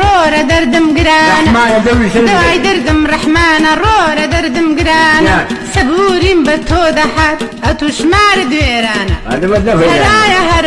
ڕۆرە دەردم دردم قران. دواي دردم ڕەحمانە ڕۆرە دردم قران. سبورين بتو دحات تۆ دەحات دويرانا هذا بدنا فيها